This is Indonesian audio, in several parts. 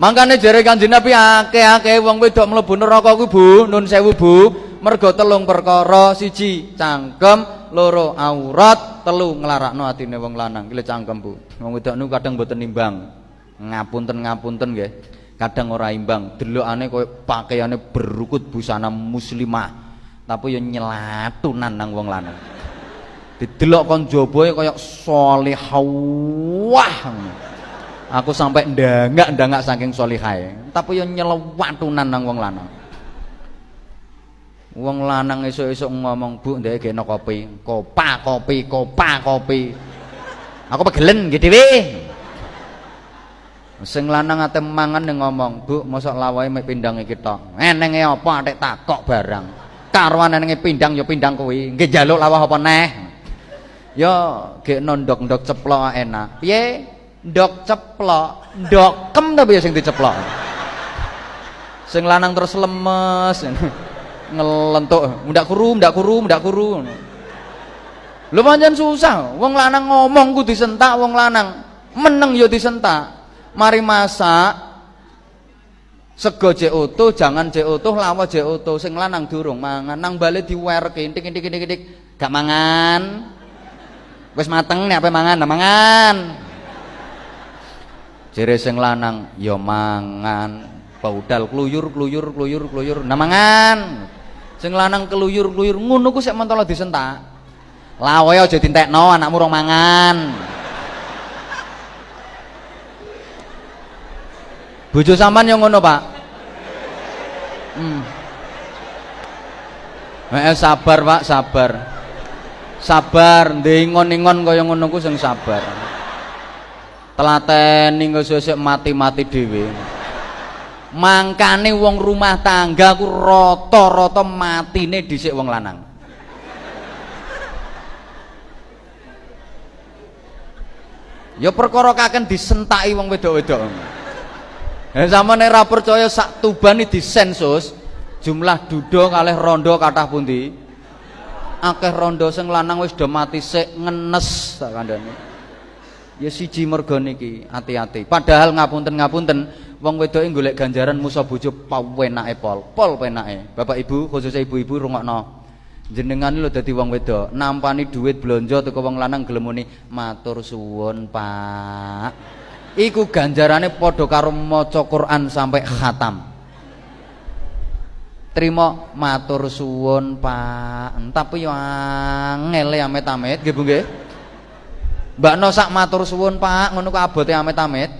Mangkane jare Kanjeng Nabi akeh-akeh wong wedok mlebu neraka ku Bu, nun sewu Bu, mergo telung perkara, siji cangkem, loro aurat, telu nglarakno atine wong lanang. Ki cangkem Bu. Wong wedok niku kadang mboten nimbang. Ngapunten-ngapunten nggih. Kadang ora imbang, delokane koyo pakaiane berukut busana muslimah. Tapi yo nyelatunan nang wong lanang. Didelok kon jabae koyo salihah. Aku sampai ndangak-ndangak saking solihae. Tapi yo nyelewatunan nang wong lanang. Wong lanang esuk-esuk ngomong, "Bu, ndek geno kopi." Kopa kopi, kopa kopi. Aku pegelen nggih dhewe. Sing lanang ate mangan ngomong, "Bu, mosok lawahe mek pindang iki tok." Enenge apa atik takok barang. Karuan enenge pindang yo pindang kuwi. Nggih njaluk lawah apa neh? Yo gek ndok-ndok ceplok enak. Piye? Ndok ceplok ndokem tapi ya sing diceplok. Sing lanang terus lemes. Ngelentuk ndak kuru ndak kuru ndak kuru lu pancen susah wong lanang ngomong ku disentak wong lanang meneng yo disentak. Mari masak. Sego jek utuh jangan jek utuh lawa jek utuh. Sing lanang durung mangan nang bali diwerke intik intik intik intik. Gak mangan. Wis mateng nek ape mangan? Nah mangan jere sing lanang ya mangan. Baudal kluyur kluyur kluyur kluyur namangan sing lanang keluyur kluyur ngono ku sik mentolo disentak. Lawe aja dintekno anakmu rong mangan. Bojo sampean yang ngono pak. Hmm. Eh, sabar pak sabar. Sabar ndengon-ingon kaya ngono ku sing sabar telateni engko sesuk mati-mati dhewe. Mangkane wong rumah tangga ku rata-rata matine dhisik wong lanang. Ya perkara kaken disentaki wong wedok-wedok. Ya sama nek ra percaya sak tuban disensus jumlah dudo kalih rondo kathah pundi? Akeh rondo sing lanang wis do mati sik ngenes sak kandhane ya siji mergo niki hati-hati. Padahal ngapunten-ngapunten wong wedoke golek ganjaran musa bojo pawenake pol pol penake Bapak Ibu khususnya ibu-ibu rungokno. Jenengan lho dadi wong wedok nampani duit blonjo teko wong lanang gelem muni matur suwun Pak. Iku ganjarane padha karo maca Quran sampai khatam. Terima matur suwun Pak. Tapi yo angel amit-amit nggih Bu nggih Mbak No sak matur suwun Pak, ngono kok abote amit-amit.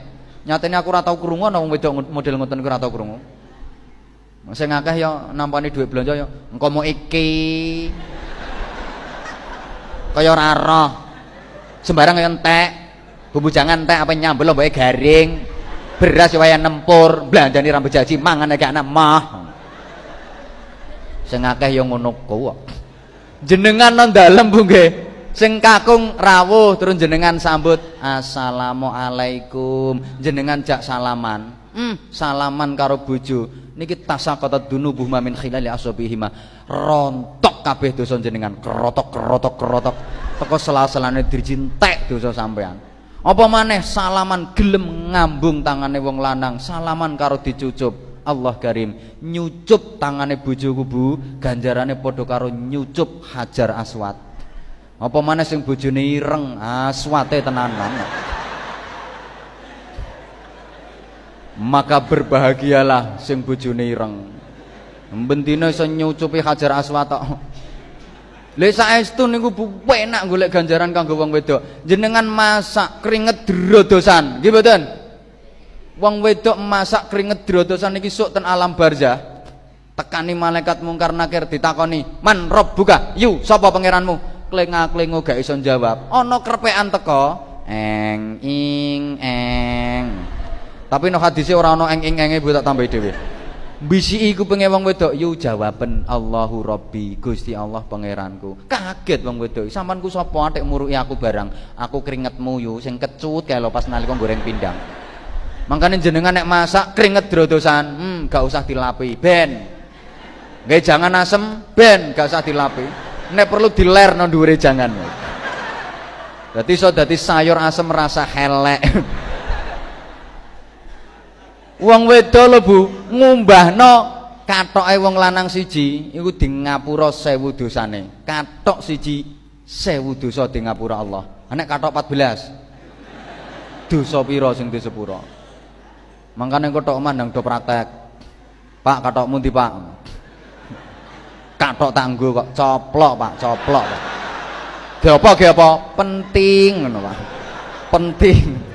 Nyatane aku ora tau krungu ana wong wedok model ngoten iku ora tau krungu. Sing akeh ya nampani dhuwit belanja ya engko mau iki. Kaya ora roh. Sembarang kaya entek. Bumbu jangan entek apa nyambel lomboke garing. Beras ya waya nempur, belanjani rambut jaji mangan gak ana mah. Sing akeh ya ngono kuwi. Jenengan nang dalem Bu nggih sing kakung rawuh terus jenengan sambut. Assalamualaikum. Jenengan jak salaman. Hmm, salaman karo bojo. Niki tasaqatat dunubuh mamin khilali asabihima rontok kabeh dosa jenengan. Kerotok kerotok kerotok. Teko sela-selane dirjintek dosa sampean. Apa maneh salaman gelem ngambung tangane wong lanang. Salaman karo dicucup. Allah Karim. Nyucup tangane bojoku Bu. Ganjarane padha karo nyucup Hajar Aswad apa mana sing bojone ireng? Aswate tenanan maka berbahagialah sing bojone ireng. Bendina iso nyucupi hajar aswat lha saestu niku enak golek ganjaran kanggo wong wedok. Jenengan masak keringet drodosan. Nggih mboten? Wong wedok masak keringet drodosan iki sok ten alam barzah? Tekani malaikat mungkar nakir ditakoni man rob buka. Yu sapa pangeranmu klenga-klengo gak iso jawab ana krepekan teko eng ing eng. Tapi no hadise ora ana eng ing enge tak tambahi dhewe. Bisi iku pengen wong wedok yu jawaben Allahu Rabbi Gusti Allah pangeranku. Kaget wong wedok sampean ku sapa? Atik muruki aku barang. Aku keringetmu yu sing kecut kae pas nalika goreng pindang. Makanya jenengan nek masak keringet drodosan. Hmm gak usah dilapi ben. Gak jangan asem ben gak usah dilapi nek perlu diler no dhuwure jangan Dadi iso dadi sayur asem rasa helek. Wong wedo lho Bu ngumbahno katoke wong lanang siji iku di ngapura 1000 dosane. Katok siji 1000 dosa di ngapura Allah. Nek katok 14 dosa pira sing disepura mangkane kotok mandang do praktek. Pak katokmu ndi Pak katok tanggo kok. Coplok Pak. Coplok Pak. Ge apa ge apa? Penting Pak. Penting